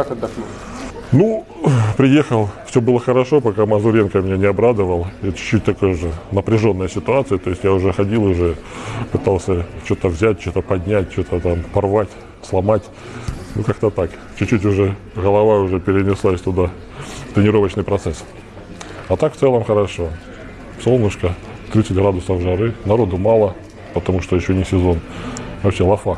Как отдохнул? Ну, приехал, все было хорошо, пока Мазуренко меня не обрадовал. Это чуть-чуть такая же напряженная ситуация, то есть я уже ходил, уже пытался что-то взять, что-то поднять, что-то там порвать, сломать. Ну, как-то так. Чуть-чуть уже голова уже перенеслась туда, тренировочный процесс. А так в целом хорошо. Солнышко, 30 градусов жары, народу мало, потому что еще не сезон. Вообще лафа.